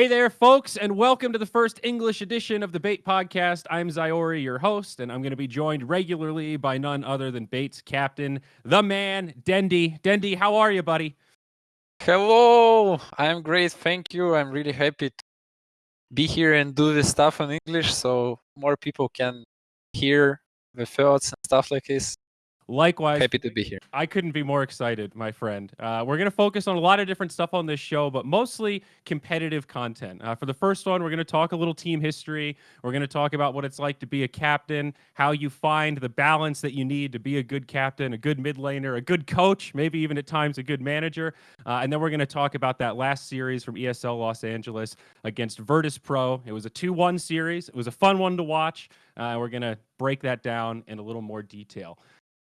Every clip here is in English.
Hey there, folks, and welcome to the first English edition of the B8 Podcast. I'm Zyori, your host, and I'm going to be joined regularly by none other than B8's captain, the man, Dendi. Dendi, how are you, buddy? Hello, I'm great, thank you. I'm really happy to be here and do this stuff in English so more people can hear the thoughts and stuff like this. Likewise, happy to be here. I couldn't be more excited, my friend. Uh, we're going to focus on a lot of different stuff on this show, but mostly competitive content. Uh, for the first one, we're going to talk a little team history. We're going to talk about what it's like to be a captain, how you find the balance that you need to be a good captain, a good mid laner, a good coach, maybe even at times a good manager. Uh, and then we're going to talk about that last series from ESL Los Angeles against Virtus Pro. It was a 2 1 series, it was a fun one to watch. Uh, we're going to break that down in a little more detail.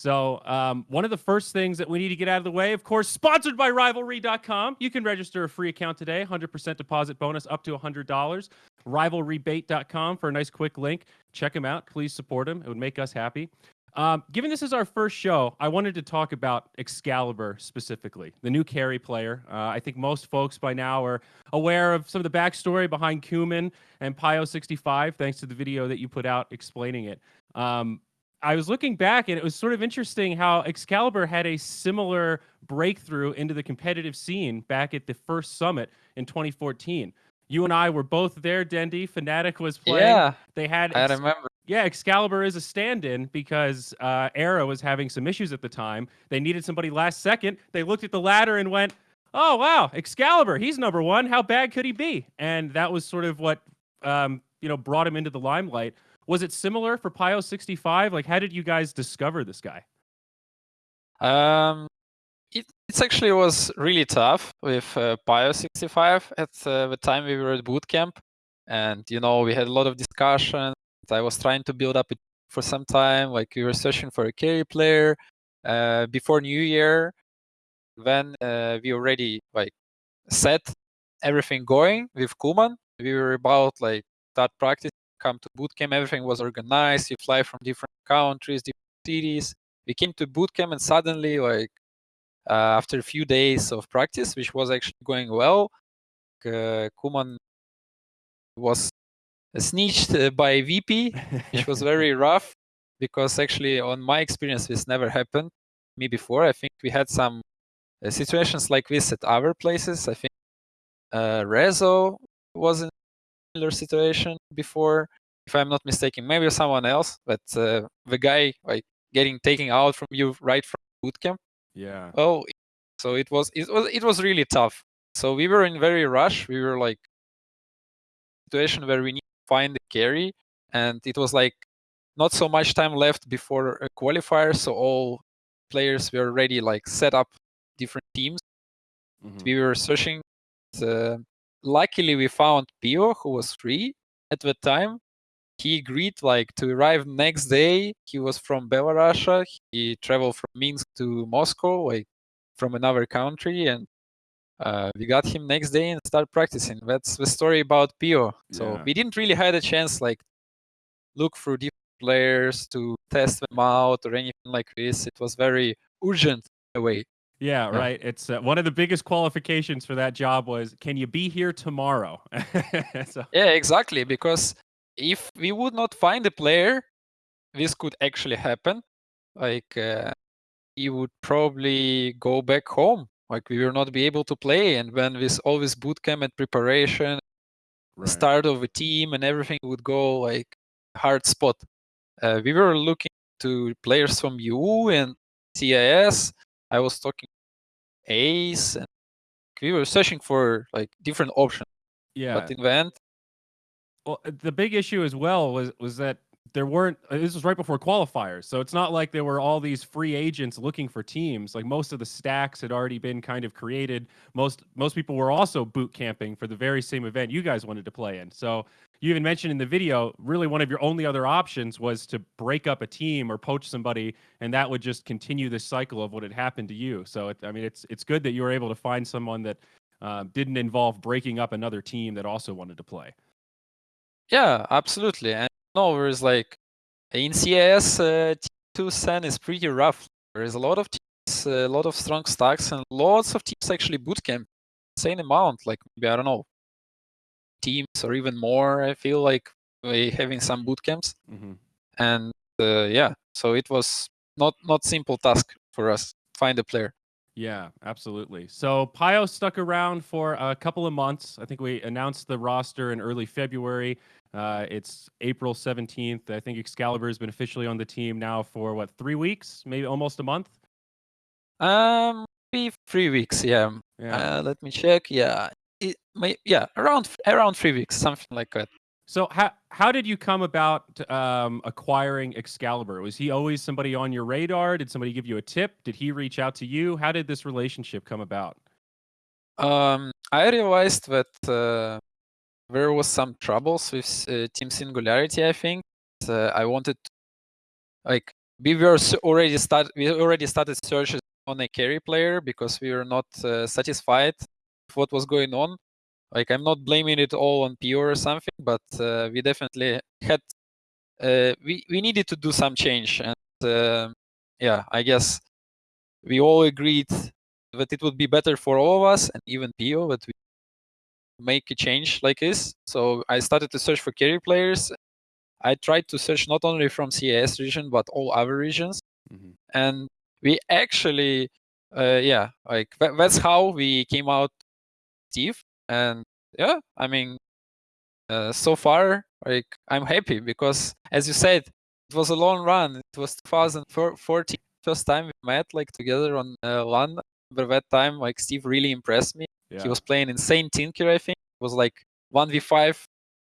So, um, one of the first things that we need to get out of the way, of course, sponsored by rivalry.com. You can register a free account today, 100% deposit bonus up to $100. Rivalrybait.com for a nice quick link. Check them out. Please support them. It would make us happy. Um, given this is our first show, I wanted to talk about Excalibur specifically, the new carry player. Uh, I think most folks by now are aware of some of the backstory behind Cumin and Pio65, thanks to the video that you put out explaining it. Um, I was looking back and it was sort of interesting how Excalibur had a similar breakthrough into the competitive scene back at the first summit in 2014. You and I were both there, Dendi. Fnatic was playing. Yeah, they had. I remember. Yeah, Excalibur is a stand-in because uh, Era was having some issues at the time. They needed somebody last second. They looked at the ladder and went, "Oh wow, Excalibur, he's number one. How bad could he be?" And that was sort of what um, you know brought him into the limelight. Was it similar for Pio 65? Like, how did you guys discover this guy? Um, it it's actually was really tough with uh, Pio 65 at uh, the time we were at bootcamp, and you know we had a lot of discussion. I was trying to build up it for some time. Like we were searching for a carry player uh, before New Year. Then uh, we already like set everything going with Kuman. We were about like start practice come to bootcamp, everything was organized. You fly from different countries, different cities. We came to bootcamp and suddenly, like uh, after a few days of practice, which was actually going well, uh, Kuman was snitched uh, by VP, which was very rough because actually, on my experience, this never happened me before. I think we had some uh, situations like this at other places. I think uh, Rezo was in similar situation before, if I'm not mistaken. Maybe someone else, but uh, the guy like getting taken out from you right from bootcamp. Yeah. Oh, so it was it was it was really tough. So we were in very rush. We were like situation where we need to find the carry, and it was like not so much time left before a qualifier. So all players were already like set up different teams. Mm-hmm. We were searching the luckily we found Pio who was free at the time. He agreed like to arrive next day. He was from Belarus. He traveled from Minsk to Moscow, like from another country, and uh, we got him next day and start practicing. That's the story about Pio. So yeah. we didn't really had a chance like look through different players to test them out or anything like this. It was very urgent in a way. Yeah, right. It's uh, one of the biggest qualifications for that job was can you be here tomorrow? so. Yeah, exactly. Because if we would not find a player, this could actually happen. Like uh, you would probably go back home. Like we will not be able to play, and when this all this bootcamp and preparation, right. start of a team and everything would go like hard spot. Uh, we were looking to players from EU and CIS. I was talking Ace, and we were searching for like different options. Yeah. But in the end, well, uh, the big issue as well was was that there weren't. Uh, this was right before qualifiers, so it's not like there were all these free agents looking for teams. Like most of the stacks had already been kind of created. Most most people were also boot camping for the very same event you guys wanted to play in. So you even mentioned in the video, really one of your only other options was to break up a team or poach somebody, and that would just continue this cycle of what had happened to you. So, it, I mean, it's it's good that you were able to find someone that uh, didn't involve breaking up another team that also wanted to play. Yeah, absolutely. And no, there's like in CIS, uh, T2 Sen is pretty rough. There's a lot of teams, a lot of strong stacks, and lots of teams actually bootcamp. Insane amount, like maybe I don't know, teams or even more. I feel like we having some boot camps, hmm and uh, yeah, so it was not not simple task for us find a player. Yeah, absolutely. So Pio stuck around for a couple of months. I think we announced the roster in early February. Uh, it's April 17th. I think Excalibur has been officially on the team now for what, three weeks? Maybe almost a month? Um, maybe three weeks. Yeah. Yeah. Uh, let me check. Yeah, it may yeah around around three weeks, something like that. So how how did you come about um, acquiring Excalibur? Was he always somebody on your radar? Did somebody give you a tip? Did he reach out to you? How did this relationship come about? Um, I realized that uh, there was some troubles with uh, Team Singularity. I think uh, I wanted, to, like, we were already start. We already started searches on a carry player because we were not uh, satisfied what was going on. Like, I'm not blaming it all on Pio or something, but uh, we definitely had. Uh, we we needed to do some change, and uh, yeah, I guess we all agreed that it would be better for all of us and even Pio that we make a change like this. So I started to search for carry players. I tried to search not only from CIS region but all other regions, Mhm. and we actually, uh, yeah, like tha- that's how we came out, Steve. And yeah, I mean, uh, so far, like I'm happy because, as you said, it was a long run. It was 2014, first time we met like together on uh, LAN. But that time, like Steve really impressed me. Yeah. He was playing insane Tinker, I think. It was like 1v5.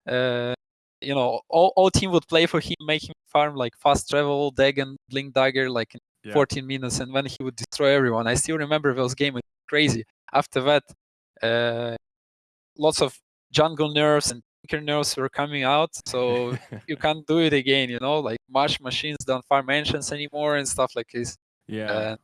Uh, you know, all, all team would play for him, make him farm like fast travel, Dagon, Blink Dagger, like in Yeah. 14 minutes, and then he would destroy everyone. I still remember those games. It was crazy. After that, lots of jungle nerfs and Tinker nerfs were coming out, so you can't do it again. You know, like Marsh machines don't farm mansions anymore and stuff like this. yeah. Uh,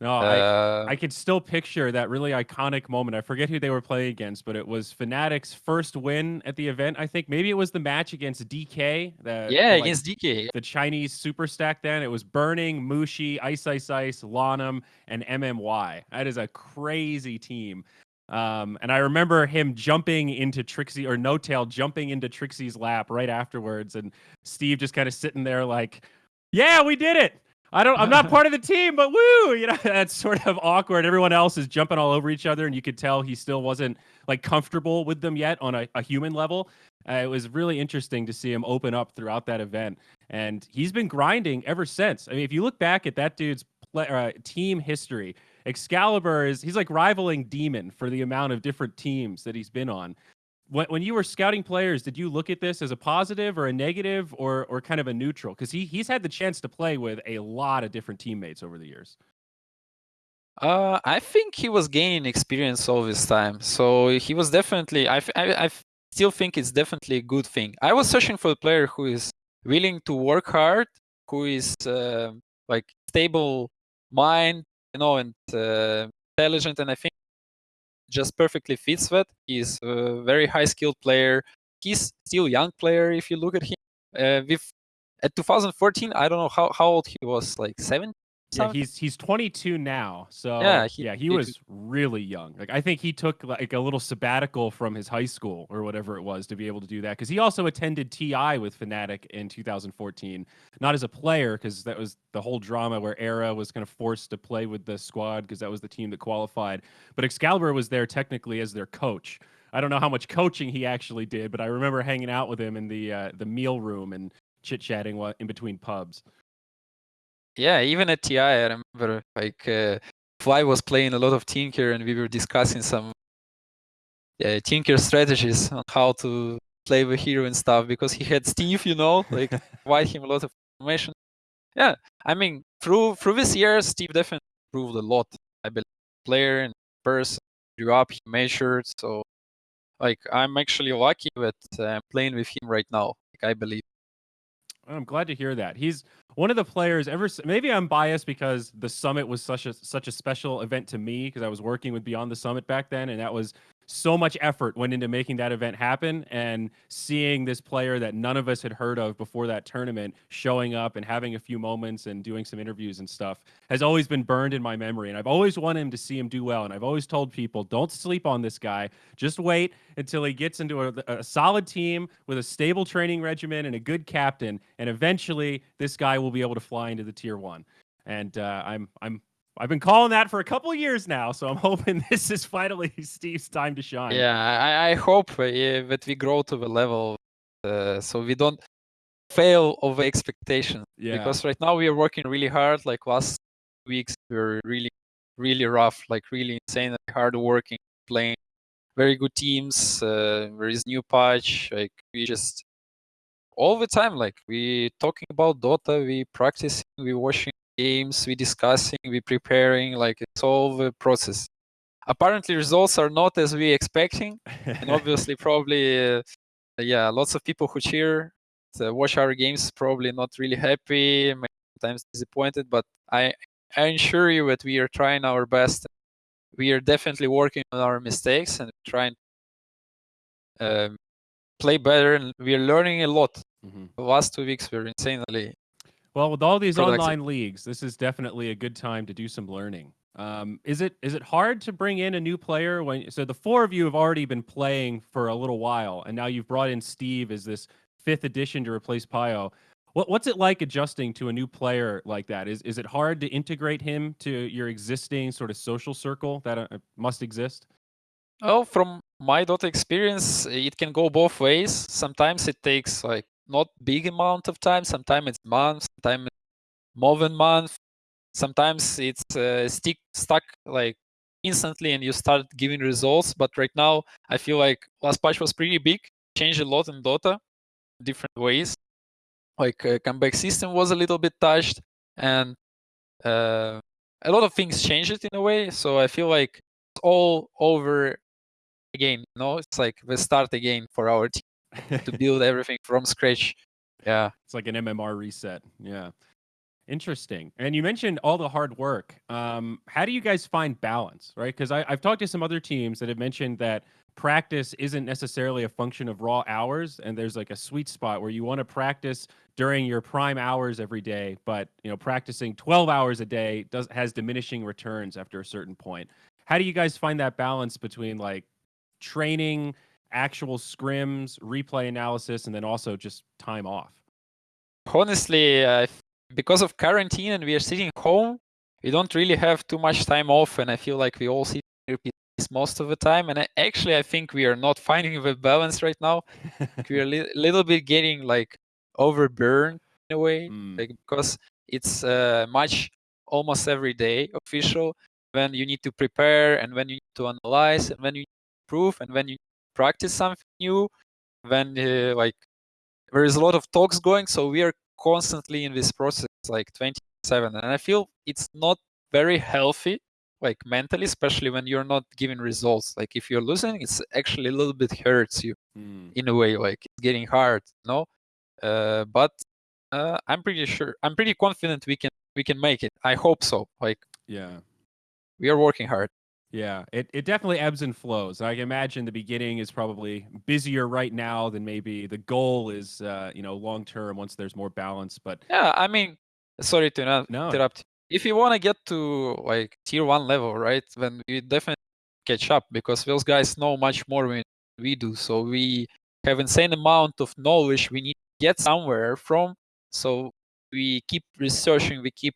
No, I uh, I could still picture that really iconic moment. I forget who they were playing against, but it was Fnatic's first win at the event. I think maybe it was the match against DK. The, yeah, like, against DK. the Chinese super stack. Then it was Burning, Mushi, Ice Ice Ice, LaNm, and MMY. That is a crazy team. Um, and I remember him jumping into Trixi or N0tail jumping into Trixi's lap right afterwards, and Steve just kind of sitting there like, "Yeah, we did it." I don't. I'm not part of the team, but woo! You know, that's sort of awkward. Everyone else is jumping all over each other, and you could tell he still wasn't like comfortable with them yet on a, a human level. Uh, it was really interesting to see him open up throughout that event, and he's been grinding ever since. I mean, if you look back at that dude's play, uh, team history, Excalibur is he's like rivaling Demon for the amount of different teams that he's been on. When, when you were scouting players, did you look at this as a positive or a negative or or kind of a neutral? Because he he's had the chance to play with a lot of different teammates over the years. Uh, I think he was gaining experience all this time, so he was definitely. I I still think it's definitely a good thing. I was searching for a player who is willing to work hard, who is uh, like stable mind, you know, and uh, intelligent, and I think just perfectly fits that. He's a very high skilled player. He's still young player if you look at him. Uh, with at 2014, I don't know how, how old he was, like seven. Yeah, he's he's 22 now. So Yeah, he- yeah, he he- was really young. Like I think he took like a little sabbatical from his high school or whatever it was to be able to do that because he also attended TI with Fnatic in 2014, not as a player because that was the whole drama where Era was kind of forced to play with the squad because that was the team that qualified. But Excalibur was there technically as their coach. I don't know how much coaching he actually did, but I remember hanging out with him in the uh, the meal room and chit chatting in between pubs. Yeah, even at TI, I remember like uh, Fly was playing a lot of Tinker, and we were discussing some uh, Tinker strategies on how to play the hero and stuff because he had Steve, you know, like provide him a lot of information. Yeah, I mean, through through this year, Steve definitely improved a lot. I believe player and person grew up, he measured. So, like, I'm actually lucky that uh, I'm playing with him right now. Like, I believe. I'm glad to hear that. He's one of the players ever maybe I'm biased because the summit was such a such a special event to me because I was working with Beyond the Summit back then and that was so much effort went into making that event happen and seeing this player that none of us had heard of before that tournament showing up and having a few moments and doing some interviews and stuff has always been burned in my memory. And i've always wanted him to see him do well. And i've always told people don't sleep on this guy. Just wait until he gets into a, a solid team with a stable training regimen and a good captain. And eventually this guy will be able to fly into the tier one. And uh, i'm i'm I've been calling that for a couple years now, so I'm hoping this is finally Steve's time to shine. Yeah, I, I hope uh, that we grow to the level uh, so we don't fail of expectations. Yeah. Because right now we are working really hard. Like last weeks, we are really, really rough, like really insane, hard working, playing very good teams. Uh, there is new patch. Like we just all the time, like we talking about Dota, we practicing, we watching games, we discussing, we preparing, like it's all the process. Apparently results are not as we expecting, and obviously probably, uh, yeah, lots of people who cheer, watch our games probably not really happy, sometimes disappointed, but I, I assure you that we are trying our best. We are definitely working on our mistakes and trying um, play better, and we are learning a lot. Mm-hmm. The last two weeks were insanely well, with all these online leagues, this is definitely a good time to do some learning. Um, is it is it hard to bring in a new player when so the four of you have already been playing for a little while, and now you've brought in Steve as this fifth addition to replace Pio. What, what's it like adjusting to a new player like that? Is is it hard to integrate him to your existing sort of social circle that uh, must exist? Oh, from my Dota experience, it can go both ways. Sometimes it takes like not big amount of time. Sometimes it's months, sometimes more than month. Sometimes it's uh, stick stuck like instantly and you start giving results. But right now, I feel like last patch was pretty big, changed a lot in Dota, different ways. Like uh, comeback system was a little bit touched, and uh, a lot of things changed in a way. So I feel like it's all over again. You know, it's like the start again for our team to build everything from scratch. Yeah. It's like an MMR reset. Yeah. Interesting. And you mentioned all the hard work. Um, how do you guys find balance, right? Because I've talked to some other teams that have mentioned that practice isn't necessarily a function of raw hours, and there's like a sweet spot where you want to practice during your prime hours every day, but you know, practicing 12 hours a day does has diminishing returns after a certain point. How do you guys find that balance between like training actual scrims, replay analysis, and then also just time off? Honestly, uh, because of quarantine and we are sitting home, we don't really have too much time off, and I feel like we all sit most of the time. And I, actually, I think we are not finding the balance right now. we are a li- little bit getting like overburned in a way, mm. like because it's uh, much almost every day official when you need to prepare and when you need to analyze and when you improve and when you practice something new when uh, like there is a lot of talks going so we are constantly in this process like 27 and i feel it's not very healthy like mentally especially when you're not giving results. Like if you're losing it's actually a little bit hurts you mm. in a way like it's getting hard you know? Uh, but uh, i'm pretty sure i'm pretty confident we can we can make it. I hope so like yeah. we are working hard yeah, it, it definitely ebbs and flows. I can imagine the beginning is probably busier right now than maybe the goal is, uh, you know, long term once there's more balance. But yeah, I mean, sorry to not no. interrupt. If you want to get to like tier one level, right, then we definitely catch up because those guys know much more than we do. So we have insane amount of knowledge we need to get somewhere from. So we keep researching, we keep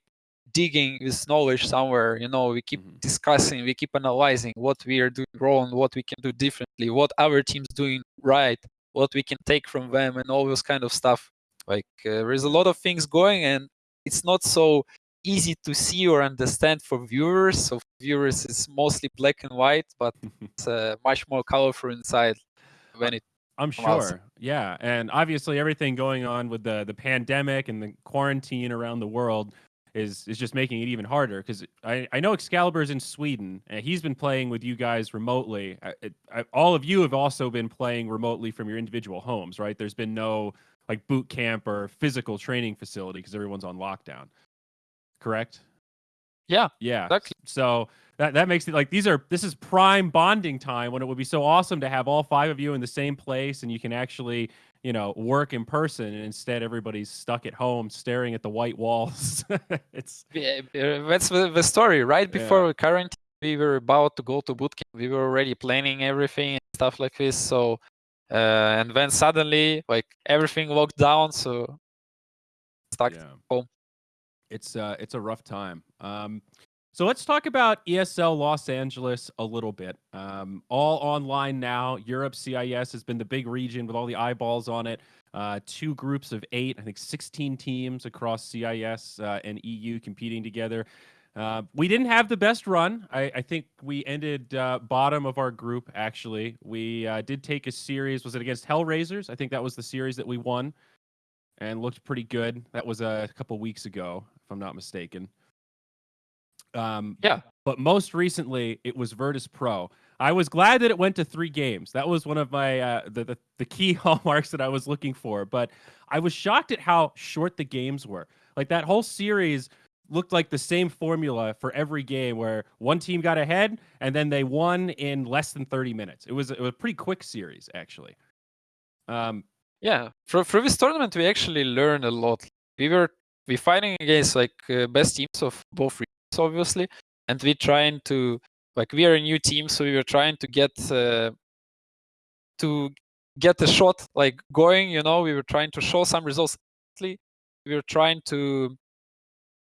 digging this knowledge somewhere you know we keep mm-hmm. discussing we keep analyzing what we are doing wrong what we can do differently what our team's doing right what we can take from them and all this kind of stuff like uh, there's a lot of things going and it's not so easy to see or understand for viewers so viewers it's mostly black and white but it's uh, much more colorful inside when it I'm sure. Yeah, and obviously everything going on with the the pandemic and the quarantine around the world is is just making it even harder because I, I know Excalibur's in Sweden and he's been playing with you guys remotely. I, I, all of you have also been playing remotely from your individual homes, right? There's been no like boot camp or physical training facility because everyone's on lockdown. Correct? Yeah. Yeah. Exactly. So that that makes it like these are this is prime bonding time when it would be so awesome to have all five of you in the same place and you can actually you know work in person and instead everybody's stuck at home staring at the white walls. It's yeah, that's the, the story. Right before yeah. quarantine we were about to go to bootcamp we were already planning everything and stuff like this so uh, and then suddenly like everything locked down so stuck yeah. home. It's uh it's a rough time. Um so let's talk about ESL Los Angeles a little bit. Um, all online now. Europe CIS has been the big region with all the eyeballs on it. Uh, two groups of eight, I think 16 teams across CIS uh, and EU competing together. Uh, we didn't have the best run. I, I think we ended uh, bottom of our group, actually. We uh, did take a series. Was it against Hellraisers? I think that was the series that we won and looked pretty good. That was a couple weeks ago, if I'm not mistaken. Um, yeah. But most recently, it was Virtus Pro. I was glad that it went to three games. That was one of my uh, the, the the key hallmarks that I was looking for. But I was shocked at how short the games were. Like that whole series looked like the same formula for every game, where one team got ahead and then they won in less than thirty minutes. It was it was a pretty quick series, actually. Um, yeah, for for this tournament, we actually learned a lot. We were we fighting against like uh, best teams of both obviously, and we're trying to like we are a new team, so we were trying to get uh, to get the shot like going. You know, we were trying to show some results. We were trying to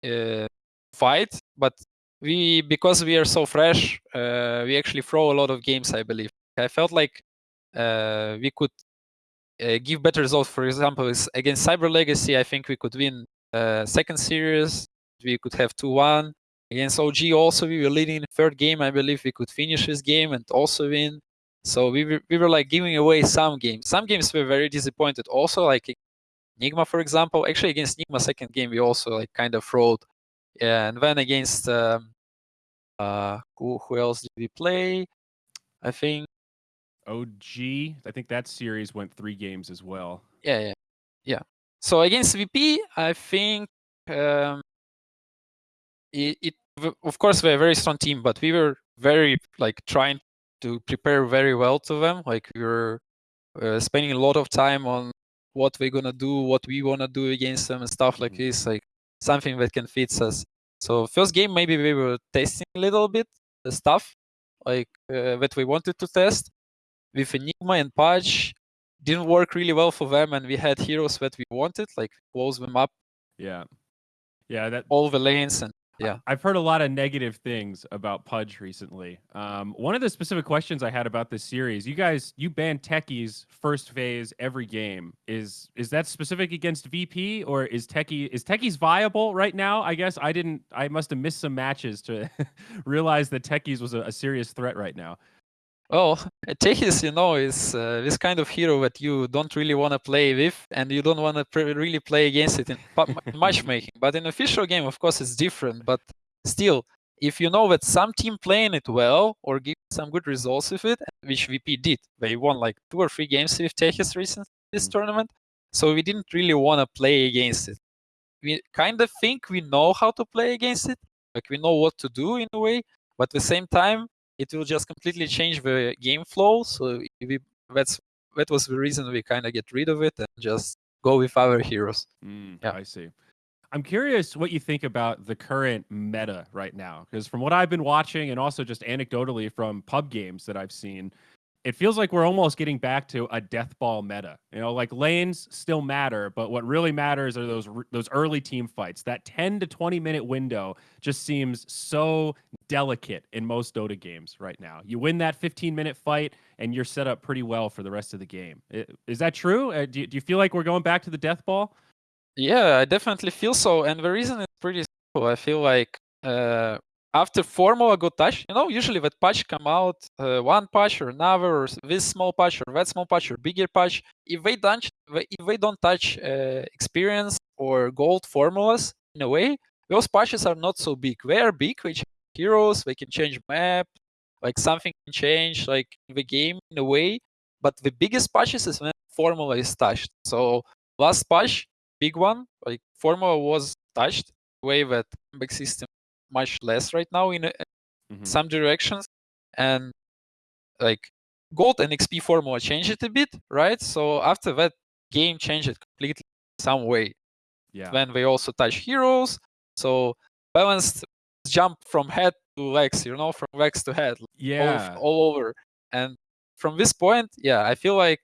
uh, fight, but we because we are so fresh, uh, we actually throw a lot of games. I believe. I felt like uh, we could uh, give better results. For example, against Cyber Legacy, I think we could win uh, second series. We could have two one. Against OG also we were leading the third game. I believe we could finish this game and also win. So we were, we were like giving away some games. Some games were very disappointed. Also like Nigma, for example. Actually against Nigma second game we also like kind of fraud. Yeah, and then against um, uh, who, who else did we play? I think OG. I think that series went three games as well. Yeah, yeah, yeah. So against VP, I think um, it, it of course we're a very strong team, but we were very like trying to prepare very well to them. Like we were uh, spending a lot of time on what we're gonna do, what we wanna do against them, and stuff like mm-hmm. this. Like something that can fit us. So first game maybe we were testing a little bit the stuff like uh, that we wanted to test with Enigma and Pudge. Didn't work really well for them, and we had heroes that we wanted, like close them up. Yeah, yeah, that all the lanes and yeah. I've heard a lot of negative things about Pudge recently. Um, one of the specific questions I had about this series, you guys, you ban techies first phase every game. Is is that specific against VP or is techie is techies viable right now? I guess I didn't. I must have missed some matches to realize that techies was a, a serious threat right now. Well, Techies, you know, is uh, this kind of hero that you don't really want to play with, and you don't want to really play against it in matchmaking. But in official game, of course, it's different. But still, if you know that some team playing it well or give some good results with it, which VP did, they won like two or three games with Techies recently this mm. tournament. So we didn't really want to play against it. We kind of think we know how to play against it, like we know what to do in a way. But at the same time, it will just completely change the game flow. So we, that's that was the reason we kind of get rid of it and just go with our heroes. Mm, yeah, I see. I'm curious what you think about the current meta right now, because from what I've been watching and also just anecdotally from pub games that I've seen, it feels like we're almost getting back to a death ball meta. You know, like lanes still matter, but what really matters are those those early team fights. That 10 to 20 minute window just seems so delicate in most Dota games right now. You win that 15 minute fight and you're set up pretty well for the rest of the game. Is that true? Uh, do, you, do you feel like we're going back to the death ball? Yeah, I definitely feel so. And the reason is pretty simple. I feel like uh, after formula got touched, you know, usually that patch come out, uh, one patch or another, or this small patch or that small patch or bigger patch. If they don't, if they don't touch uh, experience or gold formulas in a way, those patches are not so big. They are big, which heroes, they can change map, like something can change like the game in a way. But the biggest patches is when formula is touched. So last patch, big one, like formula was touched way that comeback system much less right now in mm-hmm. some directions, and like gold and XP formula changed it a bit, right? So after that, game changed it completely some way. Yeah. When they also touch heroes, so balanced jump from head to legs, you know, from legs to head, yeah, all, all over. And from this point, yeah, I feel like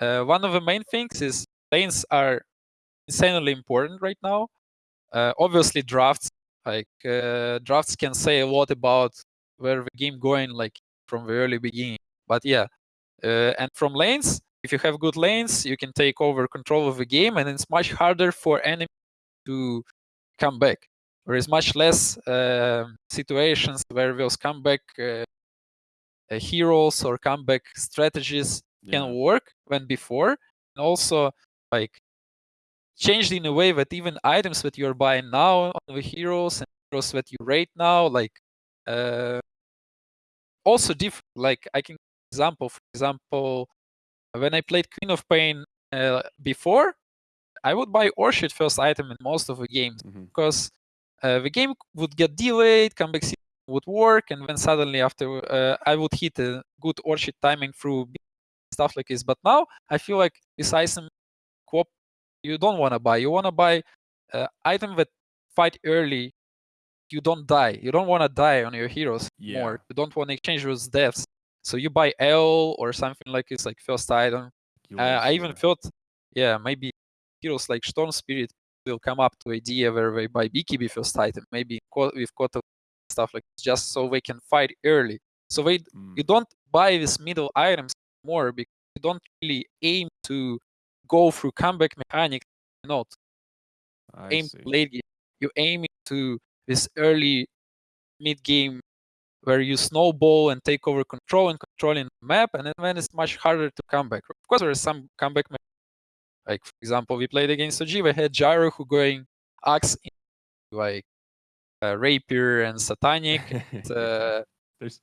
uh, one of the main things is lanes are insanely important right now. Uh, obviously, drafts like uh, drafts can say a lot about where the game going, like from the early beginning. But yeah, uh, and from lanes, if you have good lanes, you can take over control of the game, and it's much harder for enemy to come back. There is much less uh, situations where those comeback uh, uh, heroes or comeback strategies yeah. can work than before. And also, like changed in a way that even items that you're buying now on the heroes and heroes that you rate now, like uh, also different. Like I can example, for example, when I played Queen of Pain uh, before, I would buy Orchid first item in most of the games mm-hmm. because uh, the game would get delayed, comeback would work, and then suddenly after uh, I would hit a good Orchid timing through stuff like this. But now I feel like this item you don't want to buy. You want to buy uh, item that fight early. You don't die. You don't want to die on your heroes yeah. more. You don't want to exchange those deaths. So you buy L or something like it's like first item. Uh, I even thought, yeah, maybe heroes like Storm Spirit will come up to idea where they buy BKB first item, maybe with Kota stuff like this, just so they can fight early. So they mm. you don't buy these middle items more because you don't really aim to go through comeback mechanics. Not aim late game. You aim to this early mid game where you snowball and take over control and controlling the map, and then it's much harder to come back. Of course, there is some comeback. Like for example, we played against OG. We had Gyro who going axe like uh, rapier and satanic. and, uh,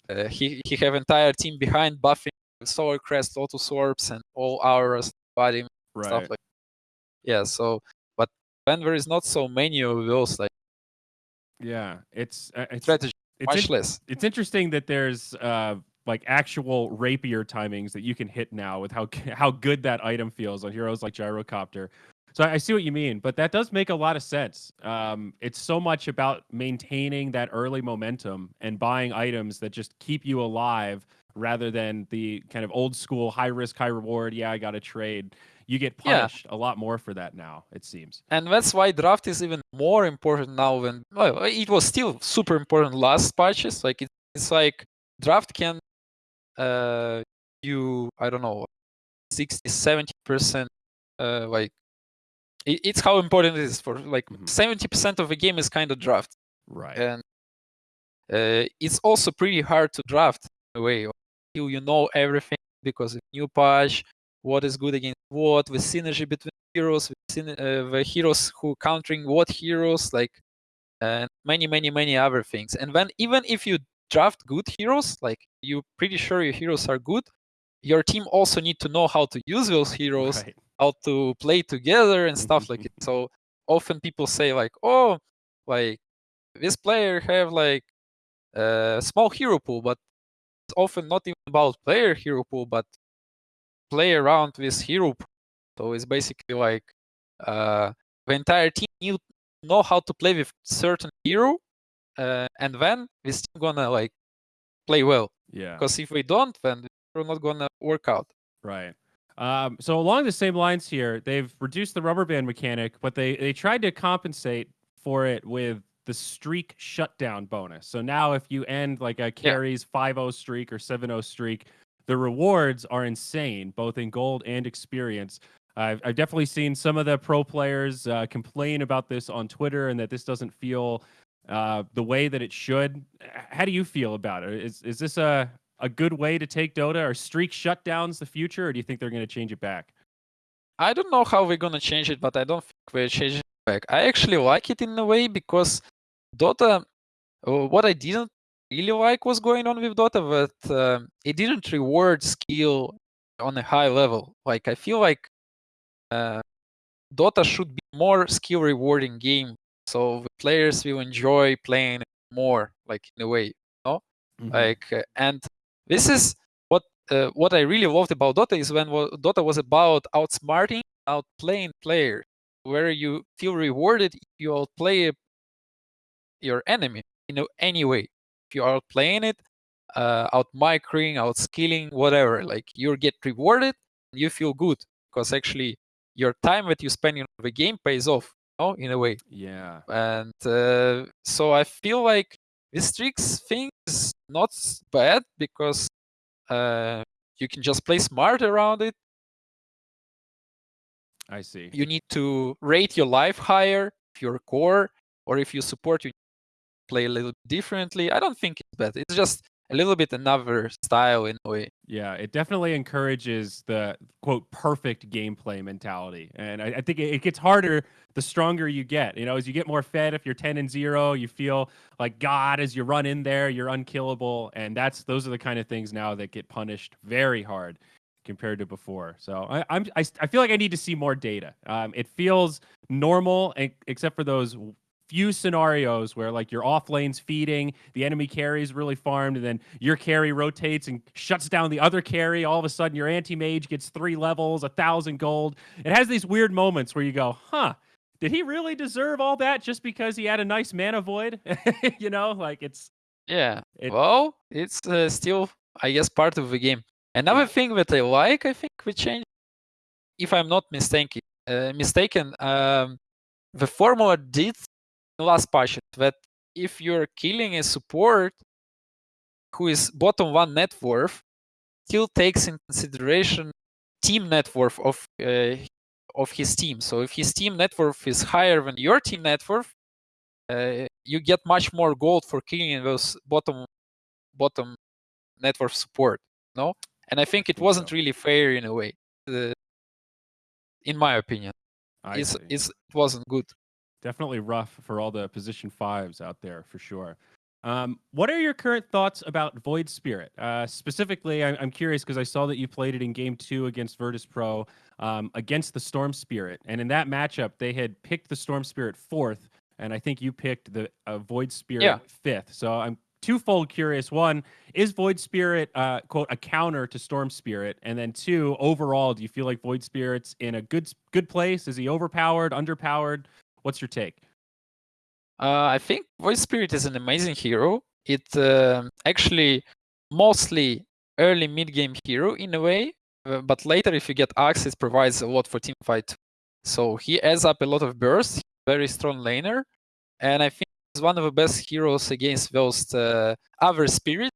uh, he he have entire team behind buffing solar crest, auto swarps, and all auras, body right. stuff like. Yeah. So, but when there is not so many of those, like. Yeah, it's uh, it's strategy it's much in, less. It's interesting that there's uh like actual rapier timings that you can hit now with how how good that item feels on heroes like Gyrocopter. So I see what you mean, but that does make a lot of sense. Um, it's so much about maintaining that early momentum and buying items that just keep you alive rather than the kind of old school high risk, high reward. Yeah, I got to trade. You get punished yeah. a lot more for that now, it seems. And that's why draft is even more important now than well, it was still super important last patches. Like it, it's like draft can uh you I don't know 60 70 percent uh like it, it's how important it is for like mm-hmm. 70 mm-hmm. percent of the game is kind of draft right and uh, it's also pretty hard to draft in a way until you know everything because of new patch what is good against what the synergy between heroes the, uh, the heroes who countering what heroes like and many many many other things and then even if you draft good heroes, like you're pretty sure your heroes are good, your team also need to know how to use those heroes, right. how to play together and stuff like it. So often people say like, oh, like this player have like a small hero pool, but it's often not even about player hero pool, but play around with hero. So it's basically like uh, the entire team need know how to play with certain hero uh, and then we're still gonna like play well. Yeah. Because if we don't, then we're not gonna work out. Right. Um, so along the same lines here, they've reduced the rubber band mechanic, but they they tried to compensate for it with the streak shutdown bonus. So now if you end like a carries yeah. 5-0 streak or 7-0 streak, the rewards are insane, both in gold and experience. I've, I've definitely seen some of the pro players uh, complain about this on Twitter and that this doesn't feel uh, the way that it should. How do you feel about it? Is is this a a good way to take Dota? Are streak shutdowns the future, or do you think they're going to change it back? I don't know how we're going to change it, but I don't think we're changing it back. I actually like it in a way because Dota, uh, what I didn't really like was going on with Dota, but uh, it didn't reward skill on a high level. Like I feel like uh, Dota should be more skill rewarding game so the players will enjoy playing more, like in a way. you know? Mhm. Like, uh, and this is what uh, what I really loved about Dota is when Dota was about outsmarting, outplaying players, where you feel rewarded if you outplay your enemy in any way. If you are playing it, uh, out micring, out skilling, whatever, like you get rewarded, you feel good because actually your time that you spend in the game pays off, you know, in a way. yeah. And uh, so I feel like this tricks thing is not bad because uh, you can just play smart around it. I see. You need to rate your life higher if you're core, or if you support, you play a little differently. I don't think it's bad. It's just a little bit another style in a way. Yeah, it definitely encourages the quote perfect gameplay mentality, and I, I think it, it gets harder the stronger you get. You know, as you get more fed, if you're ten and zero, you feel like God as you run in there, you're unkillable, and that's those are the kind of things now that get punished very hard compared to before. So I, I'm I, I feel like I need to see more data. Um, it feels normal, except for those few scenarios where like your off lanes feeding, the enemy carry is really farmed, and then your carry rotates and shuts down the other carry. All of a sudden, your anti mage gets three levels, a thousand gold. It has these weird moments where you go, huh. Did he really deserve all that just because he had a nice mana void? you know, like it's Yeah. It- well, it's uh, still, I guess, part of the game. Another Yeah. thing that I like, I think, we changed, if I'm not mistaken, uh, mistaken, um, the formula did last patch that if you're killing a support who is bottom one net worth, still takes in consideration team net worth of uh, of his team. So if his team net worth is higher than your team net worth, uh, you get much more gold for killing those bottom bottom net worth support. No, and I think it wasn't really fair in a way, uh, in my opinion. I It's, see. it's, it wasn't good. Definitely rough for all the position fives out there for sure. Um, what are your current thoughts about Void Spirit? Uh, specifically, I- I'm curious because I saw that you played it in Game Two against Virtus Pro um, against the Storm Spirit, and in that matchup, they had picked the Storm Spirit fourth, and I think you picked the uh, Void Spirit Yeah. fifth. So I'm twofold curious. One, is Void Spirit uh, quote a counter to Storm Spirit? And then two, overall, do you feel like Void Spirit's in a good good place? Is he overpowered, underpowered? What's your take? Uh, I think Void Spirit is an amazing hero. It um actually mostly early mid game hero in a way, uh, but later if you get Aghs, it provides a lot for team fight. So he adds up a lot of burst. Very strong laner, and I think he's one of the best heroes against those uh, other spirits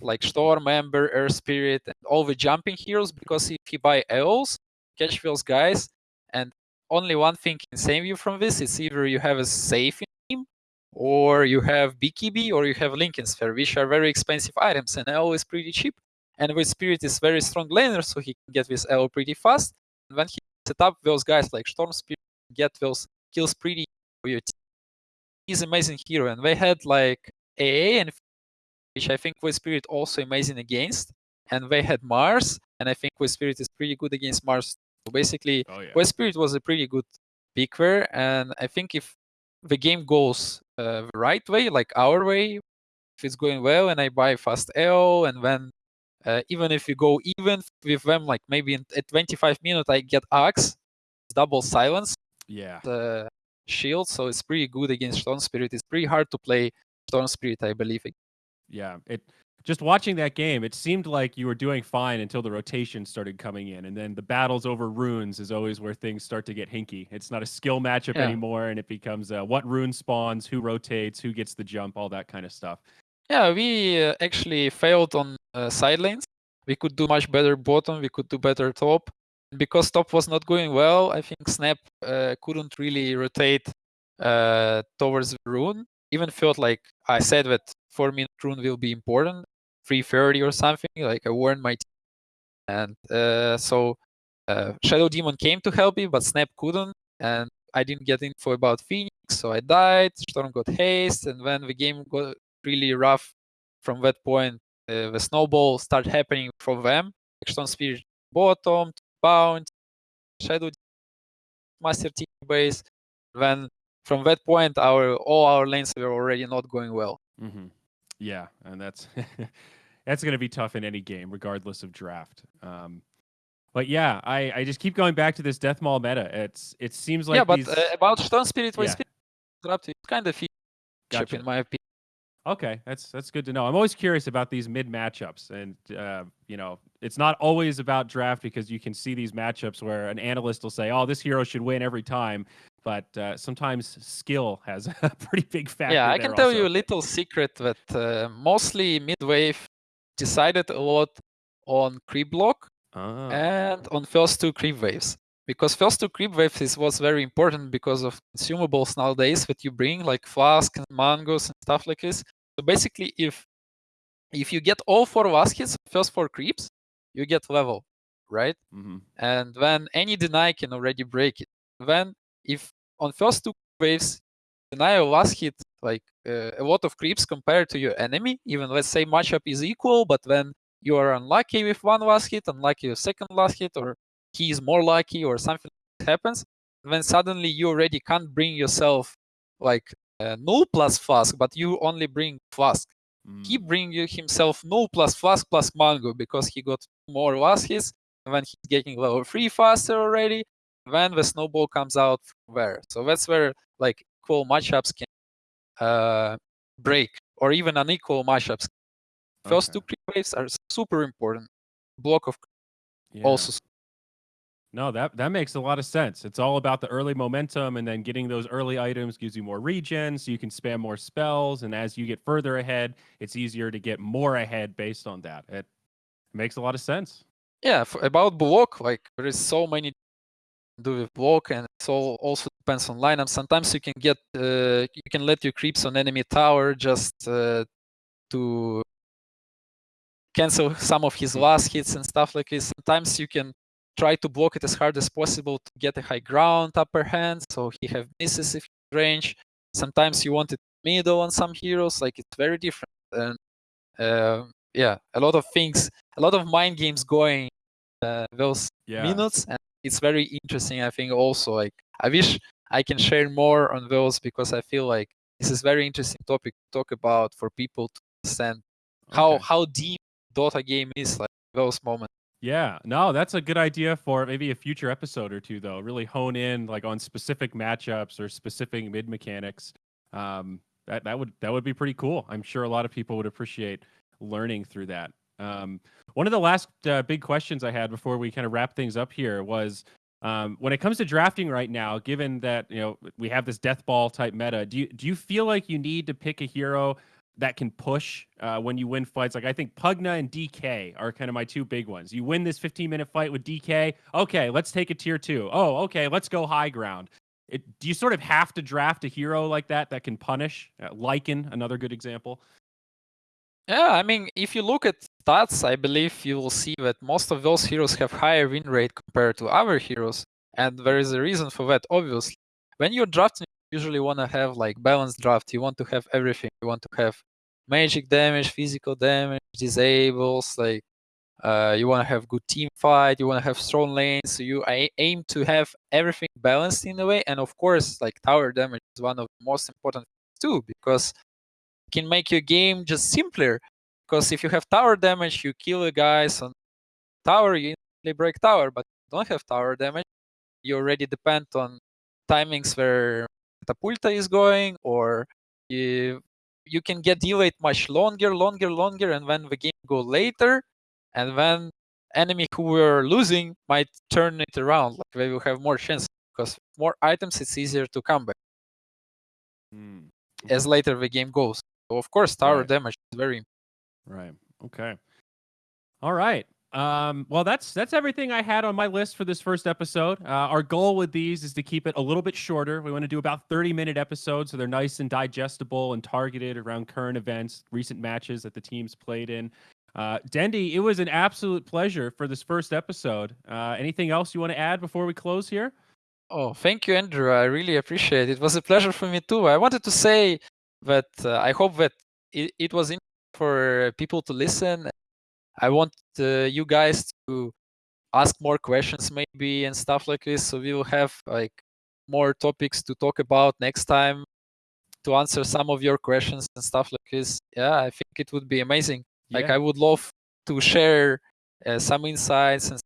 like Storm, Ember, Earth Spirit, and all the jumping heroes. Because if you buy Eos, catch those guys, and only one thing can save you from this. It's either you have a safe team, or you have BKB, or you have Linken's Sphere, which are very expensive items, and L is pretty cheap. And Void Spirit is very strong laner, so he can get this L pretty fast. And when he set up those guys like Storm Spirit, get those kills pretty for your team. He's amazing hero, and they had like AA and which I think Void Spirit also amazing against. And they had Mars, and I think Void Spirit is pretty good against Mars. So basically, Oh yeah. Void Spirit was a pretty good pick there, and I think if the game goes uh, the right way, like our way, if it's going well, and I buy fast L, and then uh, even if you go even with them, like maybe in, at 25 minutes I get Aghs, double silence, Yeah. the shield, so it's pretty good against Storm Spirit. It's pretty hard to play Storm Spirit, I believe. Yeah. It just watching that game, it seemed like you were doing fine until the rotation started coming in. And then the battles over runes is always where things start to get hinky. It's not a skill matchup Yeah. anymore, and it becomes uh, what rune spawns, who rotates, who gets the jump, all that kind of stuff. Yeah, we uh, actually failed on uh, side lanes. We could do much better bottom. We could do better top. Because top was not going well, I think Snap uh, couldn't really rotate uh, towards the rune. Even felt like I said that four minute rune will be important, 330 or something. Like I warned my team, and uh, so uh, Shadow Demon came to help me, but Snap couldn't, and I didn't get info about Phoenix, so I died. Storm got haste, and then the game got really rough from that point, uh, the snowball started happening from them. Storm Spirit bottom, Bound, Shadow Master Team base. Then from that point, our all our lanes were already not going well. hmm Yeah, and that's that's going to be tough in any game, regardless of draft. Um, but yeah, I, I just keep going back to this Death ball meta. It's it seems like yeah, but these... uh, about Storm Spirit, Yeah. Spirit it's kind of Gotcha. in my opinion. Okay, that's that's good to know. I'm always curious about these mid matchups, and uh, you know, it's not always about draft because you can see these matchups where an analyst will say, "Oh, this hero should win every time," but uh, sometimes skill has a pretty big factor. Yeah, I can tell also. you a little secret that uh, mostly midwave decided a lot on creep block Ah, and on first two creep waves. Because first two creep waves is what's very important because of consumables nowadays that you bring, like flask and mangoes and stuff like this. So basically, if if you get all four hits, first four creeps, you get level, right? mhm. And then any deny can already break it. Then if on first two waves, deny last hit like uh, a lot of creeps compared to your enemy, even let's say matchup is equal, but then you are unlucky with one last hit, unlucky with second last hit, or he is more lucky or something happens, then suddenly you already can't bring yourself like uh, null plus flask, but you only bring flask. He Mm, bring you himself null plus flask plus mango because he got more last hits, and then he's getting level three faster already. Then the snowball comes out there. So that's where like equal matchups can uh, break, or even unequal matchups. First okay. two creep waves are super important. Block of Yeah. also No, that that makes a lot of sense. It's all about the early momentum, and then getting those early items gives you more regen, so you can spam more spells. And as you get further ahead, it's easier to get more ahead based on that. It makes a lot of sense. yeah f- about block like there is so many do with block and it all also depends on lineup sometimes you can get uh, you can let your creeps on enemy tower just uh, to cancel some of his Hmm. last hits and stuff like this sometimes you can try to block it as hard as possible to get a high ground upper hand so he have misses if he's range sometimes you want it middle on some heroes like it's very different and uh, yeah a lot of things a lot of mind games going uh, those Yeah. minutes and it's very interesting i think also like i wish i can share more on those because i feel like this is very interesting topic to talk about for people to understand how Okay. how deep dota game is like those moments Yeah, no, that's a good idea for maybe a future episode or two, though. Really hone in like on specific matchups or specific mid mechanics. Um, that that would that would be pretty cool. I'm sure a lot of people would appreciate learning through that. Um, one of the last uh, big questions I had before we kind of wrap things up here was um, when it comes to drafting right now. Given that you know we have this death ball type meta, do you do you feel like you need to pick a hero that can push uh, when you win fights. Like I think Pugna and DK are kind of my two big ones. You win this 15 minute fight with DK. Okay, let's take a tier two. Oh, okay, let's go high ground. It, do you sort of have to draft a hero like that that can punish? Uh, Lycan, another good example. yeah i mean if you look at stats i believe you will see that most of those heroes have higher win rate compared to other heroes and there is a reason for that obviously. When you're drafting you usually want to have like balanced draft. You want to have everything. You want to have magic damage physical damage disables like uh, you want to have good team fight you want to have strong lanes. So you aim to have everything balanced in a way and of course like tower damage is one of the most important too because it can make your game just simpler because if you have tower damage you kill the guys on tower you instantly break tower but if you don't have tower damage you already depend on timings where catapulta is going or you you can get delayed much longer longer longer and when the game go later and then enemy who were losing might turn it around like they will have more chance because more items it's easier to come back Hmm. as later the game goes so of course tower Right. damage is very Right. Okay. All right. Um, well, that's that's everything I had on my list for this first episode. Uh, our goal with these is to keep it a little bit shorter. We want to do about 30 minute episodes, so they're nice and digestible and targeted around current events, recent matches that the teams played in. Uh, it was an absolute pleasure for this first episode. Uh, anything else you want to add before we close here? Oh, thank you, Andrew. I really appreciate it. It was a pleasure for me too. I wanted to say that uh, I hope that it, it was for people to listen. I want uh, you guys to ask more questions, maybe, and stuff like this. So we will have like more topics to talk about next time to answer some of your questions and stuff like this. Yeah, I think it would be amazing. Like I would love to share uh, some insights and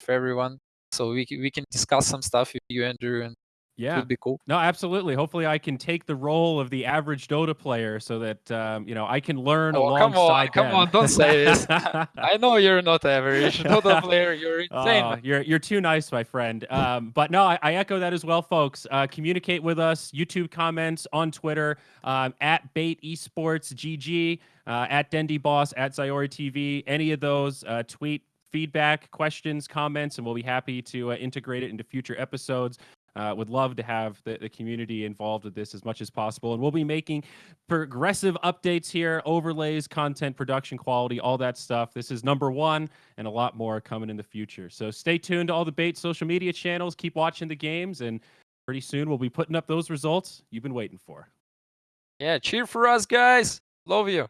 for everyone, so we we can discuss some stuff with you, Andrew, and Yeah. would be cool. No, absolutely. Hopefully, I can take the role of the average Dota player so that um, you know I can learn Oh, come on, alongside come on, don't say this. I know you're not average. Dota player, you're insane. Oh, you're you're too nice, my friend. Um, but no, I, I echo that as well, folks. Uh, communicate with us. YouTube comments on Twitter um, at B8 Esports GG, uh, at Dendi Boss, at Ziori TV. Any of those uh, tweet feedback, questions, comments, and we'll be happy to uh, integrate it into future episodes. Uh, would love to have the, the community involved with this as much as possible. And we'll be making progressive updates here, overlays, content, production quality, all that stuff. This is number one and a lot more coming in the future. So stay tuned to all the B8 social media channels. Keep watching the games, and pretty soon we'll be putting up those results you've been waiting for. Yeah, cheer for us, guys. Love you.